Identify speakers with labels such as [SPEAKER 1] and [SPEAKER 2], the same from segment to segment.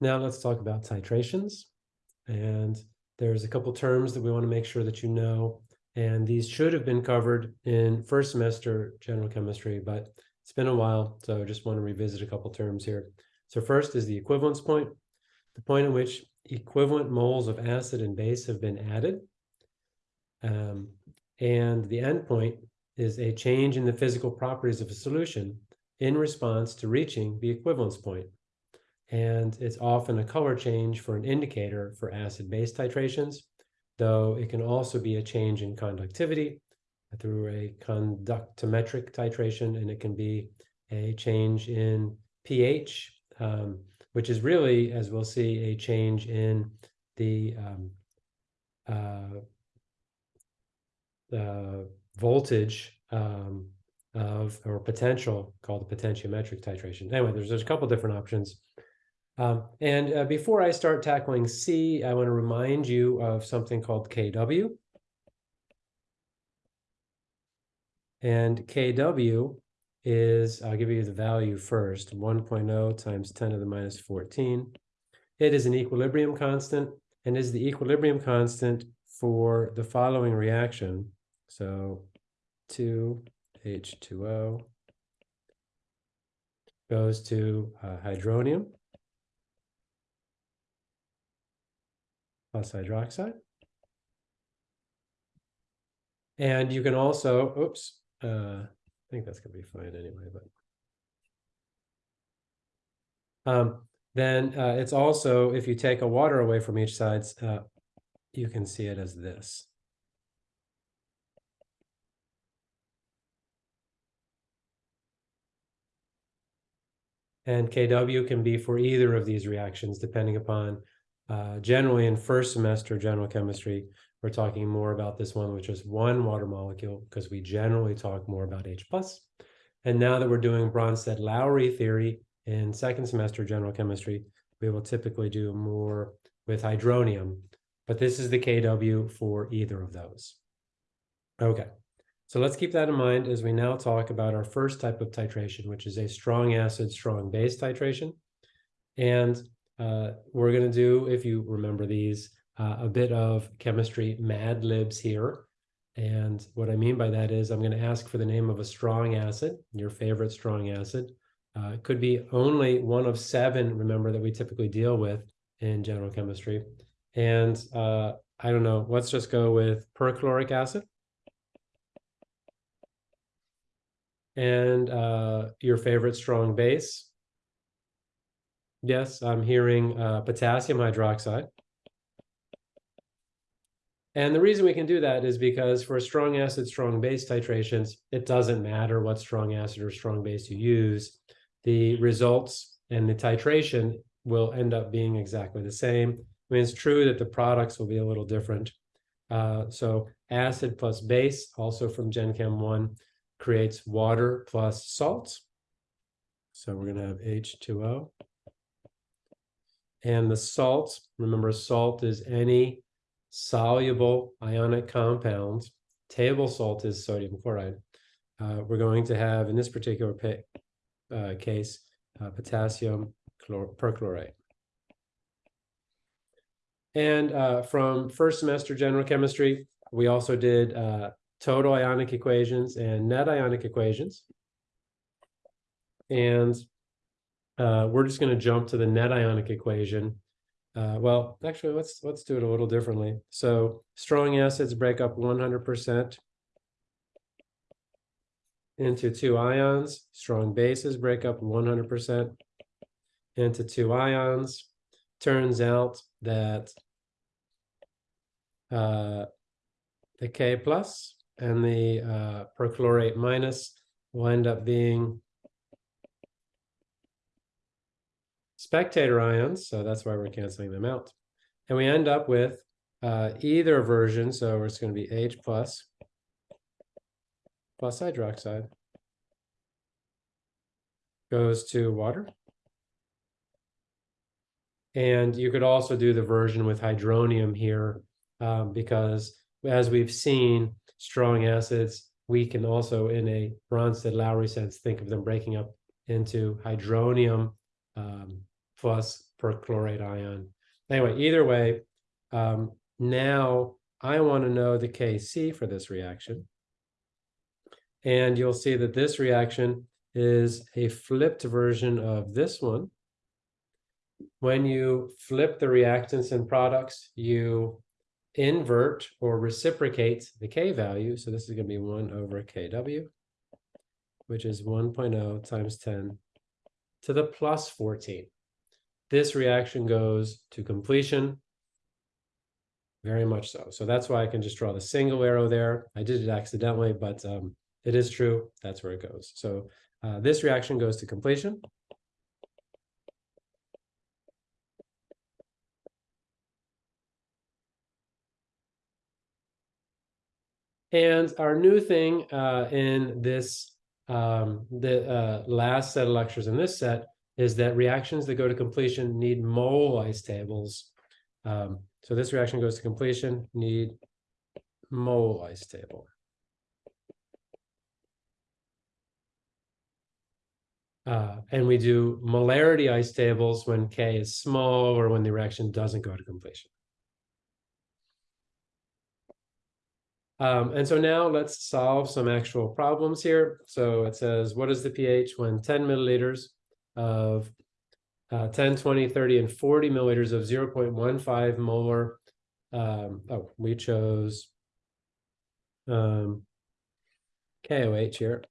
[SPEAKER 1] Now let's talk about titrations. And there's a couple terms that we want to make sure that you know. And these should have been covered in first semester general chemistry, but it's been a while, so I just want to revisit a couple terms here. So first is the equivalence point, the point at which equivalent moles of acid and base have been added. Um, and the endpoint is a change in the physical properties of a solution in response to reaching the equivalence point. And it's often a color change for an indicator for acid-base titrations, though it can also be a change in conductivity through a conductometric titration, and it can be a change in pH, um, which is really, as we'll see, a change in the um, uh, uh, voltage um, of or potential called the potentiometric titration. Anyway, there's, there's a couple different options. Um, and uh, before I start tackling C, I want to remind you of something called KW. And KW is, I'll give you the value first, 1.0 times 10 to the minus 14. It is an equilibrium constant and is the equilibrium constant for the following reaction. So 2H2O goes to uh, hydronium plus hydroxide. And you can also, oops, uh, I think that's gonna be fine anyway, but. Um, then uh, it's also, if you take a water away from each side, uh, you can see it as this. And KW can be for either of these reactions, depending upon, uh, generally in first semester general chemistry, we're talking more about this one, which is one water molecule, because we generally talk more about H+. plus. And now that we're doing Bronsted-Lowry theory in second semester general chemistry, we will typically do more with hydronium, but this is the KW for either of those. Okay, so let's keep that in mind as we now talk about our first type of titration, which is a strong acid, strong base titration. And uh, we're going to do, if you remember these, uh, a bit of chemistry mad libs here. And what I mean by that is I'm going to ask for the name of a strong acid, your favorite strong acid. Uh, it could be only one of seven, remember, that we typically deal with in general chemistry. And uh, I don't know, let's just go with perchloric acid. And uh, your favorite strong base. Yes, I'm hearing uh, potassium hydroxide. And the reason we can do that is because for strong acid, strong base titrations, it doesn't matter what strong acid or strong base you use. The results and the titration will end up being exactly the same. I mean, it's true that the products will be a little different. Uh, so acid plus base, also from Gen Chem 1, creates water plus salt. So we're going to have H2O. And the salt, remember salt is any soluble ionic compound. Table salt is sodium chloride. Uh, we're going to have, in this particular uh, case, uh, potassium perchlorate. And uh, from first semester general chemistry, we also did uh, total ionic equations and net ionic equations. And uh, we're just going to jump to the net ionic equation. Uh, well, actually, let's let's do it a little differently. So strong acids break up 100% into two ions. Strong bases break up 100% into two ions. Turns out that uh, the K plus and the uh, perchlorate minus will end up being spectator ions, so that's why we're canceling them out. And we end up with uh, either version, so it's going to be H plus plus hydroxide goes to water. And you could also do the version with hydronium here um, because as we've seen, strong acids, we can also, in a Bronsted-Lowry sense, think of them breaking up into hydronium um, plus perchlorate ion. Anyway, either way, um, now I want to know the Kc for this reaction. And you'll see that this reaction is a flipped version of this one. When you flip the reactants and products, you invert or reciprocate the K value. So this is going to be 1 over Kw, which is 1.0 times 10 to the plus 14. This reaction goes to completion. Very much so. So that's why I can just draw the single arrow there. I did it accidentally, but um, it is true. That's where it goes. So uh, this reaction goes to completion. And our new thing uh, in this, um, the uh, last set of lectures in this set is that reactions that go to completion need mole ice tables. Um, so this reaction goes to completion, need mole ice table. Uh, and we do molarity ice tables when K is small or when the reaction doesn't go to completion. Um, and so now let's solve some actual problems here. So it says, what is the pH when 10 milliliters of uh, 10, 20, 30, and 40 milliliters of 0.15 molar. Um, oh, we chose um, KOH here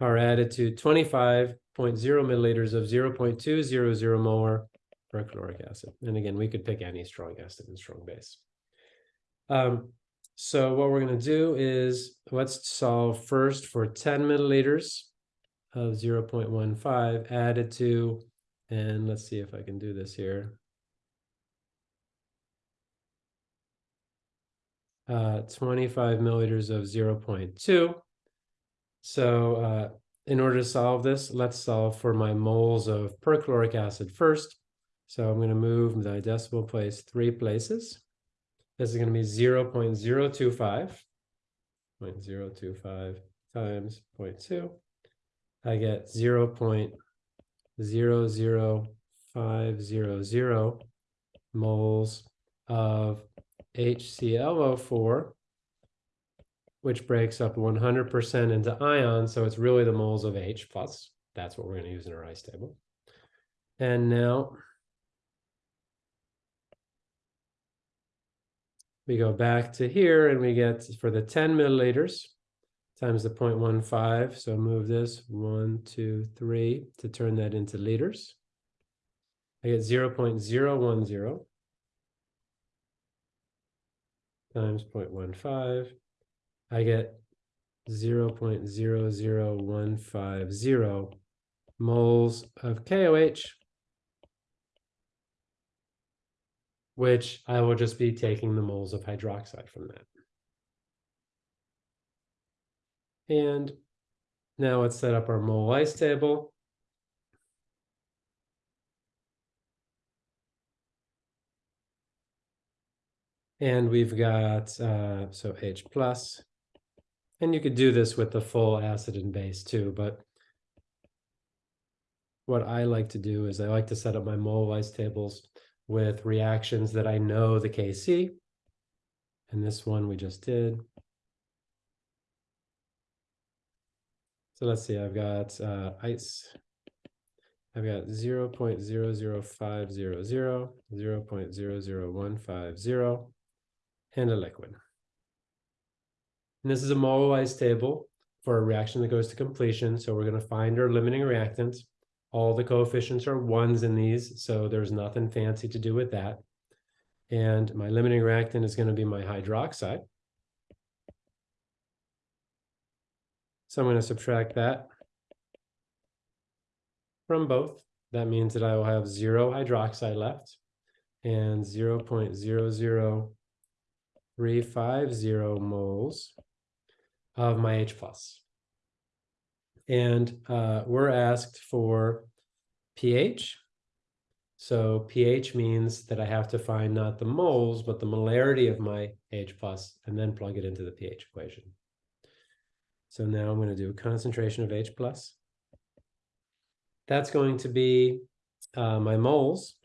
[SPEAKER 1] are added to 25.0 milliliters of 0.200 molar perchloric acid. And again, we could pick any strong acid and strong base. Um, so what we're going to do is let's solve first for 10 milliliters of 0.15 added to, and let's see if I can do this here. Uh, 25 milliliters of 0.2. So uh, in order to solve this, let's solve for my moles of perchloric acid first. So I'm going to move the decimal place three places. This is going to be 0 0.025, 0.025 times 0.2. I get 0 0.00500 moles of HClO4, which breaks up 100% into ions. So it's really the moles of H plus. That's what we're going to use in our ice table. And now we go back to here and we get for the 10 milliliters times the 0.15. So move this one, two, three to turn that into liters. I get 0 0.010 times 0.15. I get 0 0.00150 moles of KOH which I will just be taking the moles of hydroxide from that. And now let's set up our mole ice table. And we've got, uh, so H plus, and you could do this with the full acid and base too, but what I like to do is I like to set up my mole ice tables with reactions that I know the Kc. And this one we just did. So let's see, I've got uh, ice. I've got 0 0.00500, 0 0.00150, and a liquid. And this is a mole table for a reaction that goes to completion. So we're going to find our limiting reactants. All the coefficients are ones in these, so there's nothing fancy to do with that. And my limiting reactant is going to be my hydroxide. So I'm going to subtract that from both. That means that I will have zero hydroxide left and 0 0.00350 moles of my H plus. And uh, we're asked for pH. So pH means that I have to find not the moles, but the molarity of my H plus, and then plug it into the pH equation. So now I'm going to do a concentration of H plus. That's going to be uh, my moles.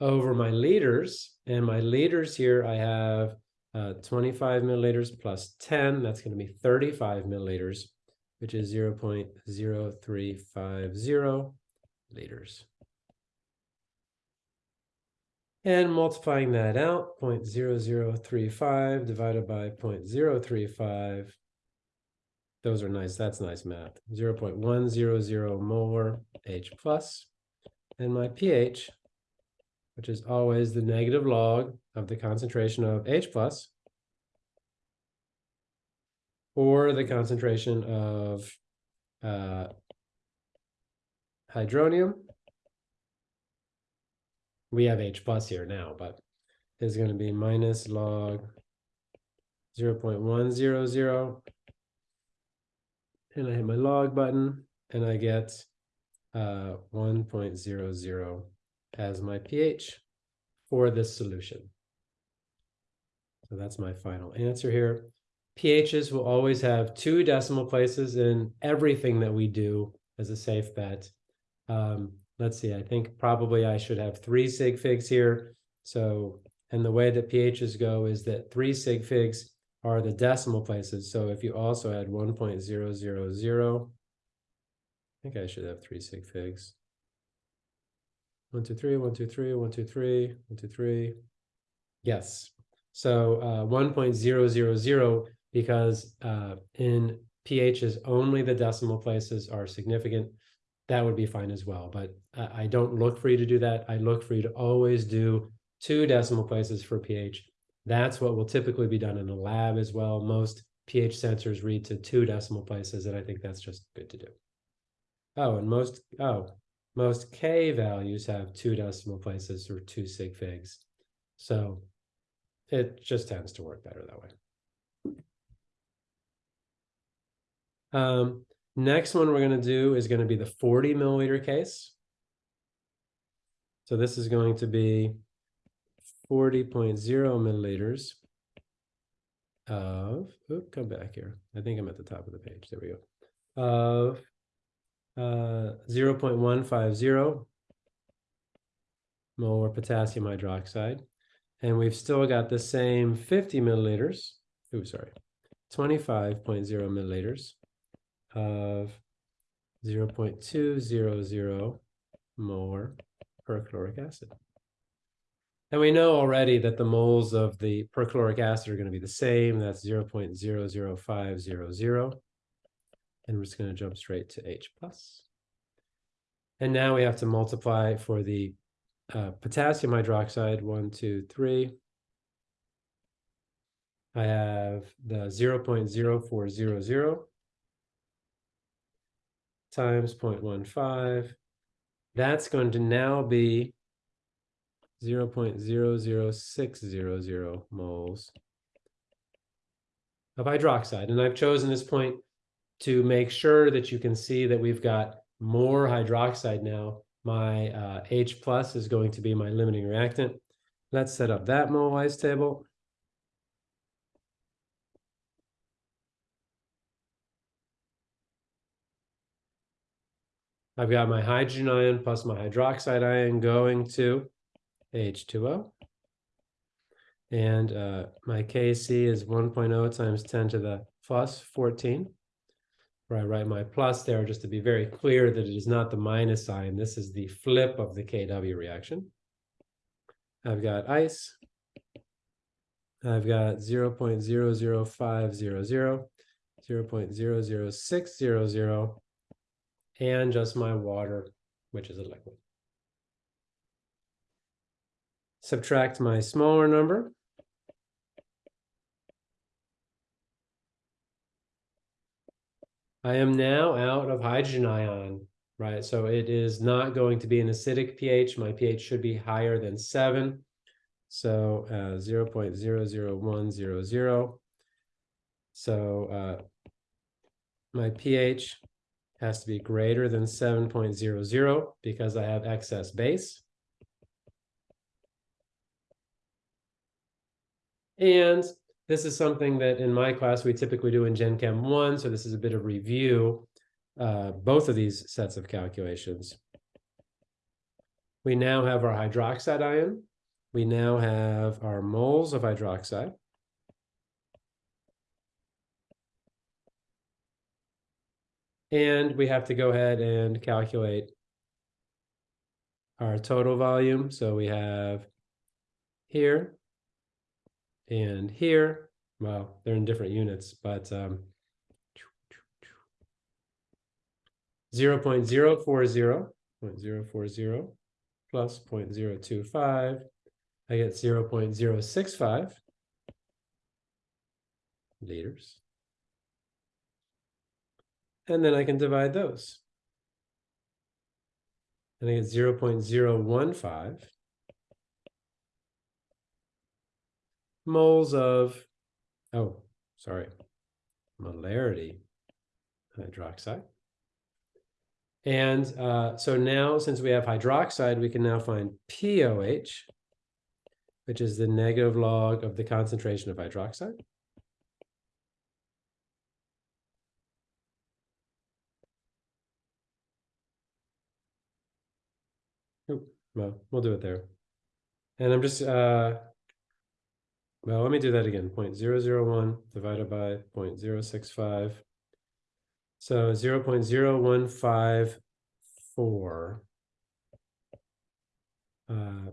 [SPEAKER 1] Over my liters, and my liters here, I have uh, 25 milliliters plus 10, that's going to be 35 milliliters, which is 0 0.0350 liters. And multiplying that out, 0.0035 divided by 0.035. Those are nice, that's nice math. 0.100 molar H plus. And my pH, which is always the negative log of the concentration of H plus, or the concentration of uh, hydronium. We have H plus here now, but is going to be minus log 0 0.100. And I hit my log button and I get uh, 1.00 as my pH for this solution. So that's my final answer here. pHs will always have two decimal places in everything that we do as a safe bet. Um, let's see, I think probably I should have three sig figs here. So, and the way that pHs go is that three sig figs are the decimal places. So if you also add 1.000, I think I should have three sig figs. One, two, three, one, two, three, one, two, three, one, two, three. Yes. So uh, 1.000 because uh, in pHs only the decimal places are significant. That would be fine as well. But I don't look for you to do that. I look for you to always do two decimal places for pH. That's what will typically be done in a lab as well. Most pH sensors read to two decimal places, and I think that's just good to do. Oh, and most, oh, most K values have two decimal places or two sig figs. So it just tends to work better that way. Um, next one we're going to do is going to be the 40 milliliter case. So this is going to be 40.0 milliliters of, oop, come back here. I think I'm at the top of the page. There we go. Of uh, 0.150 molar potassium hydroxide. And we've still got the same 50 milliliters, oh, sorry, 25.0 milliliters of 0.200 molar perchloric acid. And we know already that the moles of the perchloric acid are going to be the same. That's 0.00500. And we're just going to jump straight to H plus. And now we have to multiply for the uh, potassium hydroxide, one, two, three. I have the 0 0.0400 times 0.15. That's going to now be 0 0.00600 moles of hydroxide. And I've chosen this point to make sure that you can see that we've got more hydroxide now. My uh, H plus is going to be my limiting reactant. Let's set up that mole table. I've got my hydrogen ion plus my hydroxide ion going to H2O. And uh, my Kc is 1.0 times 10 to the plus 14 where I write my plus there just to be very clear that it is not the minus sign. This is the flip of the KW reaction. I've got ice. I've got 0 0.00500, 0 0.00600, and just my water, which is a liquid. Subtract my smaller number, I am now out of hydrogen ion, right? So it is not going to be an acidic pH. My pH should be higher than seven. So uh, 0 0.00100. So uh, my pH has to be greater than 7.00 because I have excess base. And this is something that in my class, we typically do in Gen Chem one, so this is a bit of review. Uh, both of these sets of calculations. We now have our hydroxide ion. We now have our moles of hydroxide. And we have to go ahead and calculate our total volume. So we have here and here. Well, they're in different units, but um, 0 0.040, 0.040 plus 0.025, I get 0 0.065 liters. And then I can divide those. And I get 0 0.015 moles of, oh, sorry, molarity hydroxide. And uh, so now, since we have hydroxide, we can now find POH, which is the negative log of the concentration of hydroxide. Well, we'll do it there. And I'm just, uh, well, let me do that again. 0.001 divided by 0.065. So 0.0154. Uh,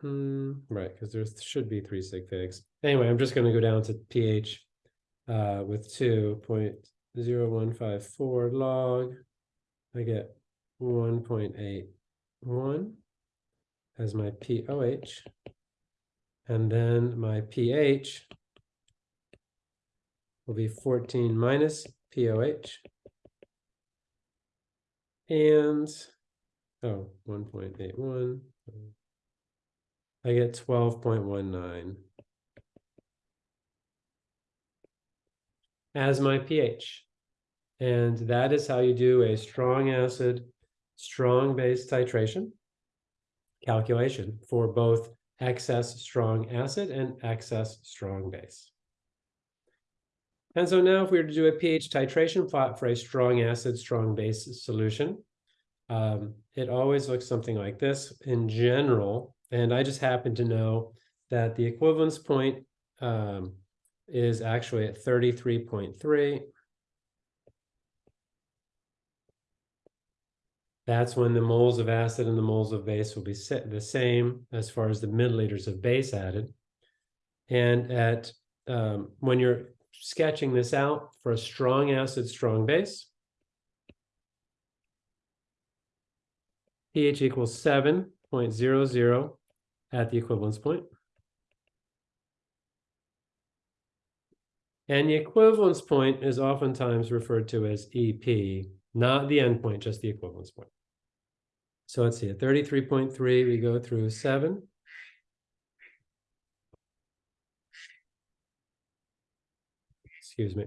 [SPEAKER 1] hmm, right, because there should be three sig figs. Anyway, I'm just going to go down to pH uh, with 2.0154 log. I get 1.81 as my POH. And then my pH will be 14 minus POH. And, oh, 1.81. I get 12.19 as my pH. And that is how you do a strong acid, strong base titration calculation for both excess strong acid and excess strong base. And so now if we were to do a pH titration plot for a strong acid, strong base solution, um, it always looks something like this in general. And I just happen to know that the equivalence point um, is actually at 33.3. That's when the moles of acid and the moles of base will be the same as far as the milliliters of base added. And at um, when you're sketching this out for a strong acid, strong base, pH equals 7.00 at the equivalence point. And the equivalence point is oftentimes referred to as EP, not the endpoint, just the equivalence point. So let's see, at 33.3, we go through 7. Excuse me.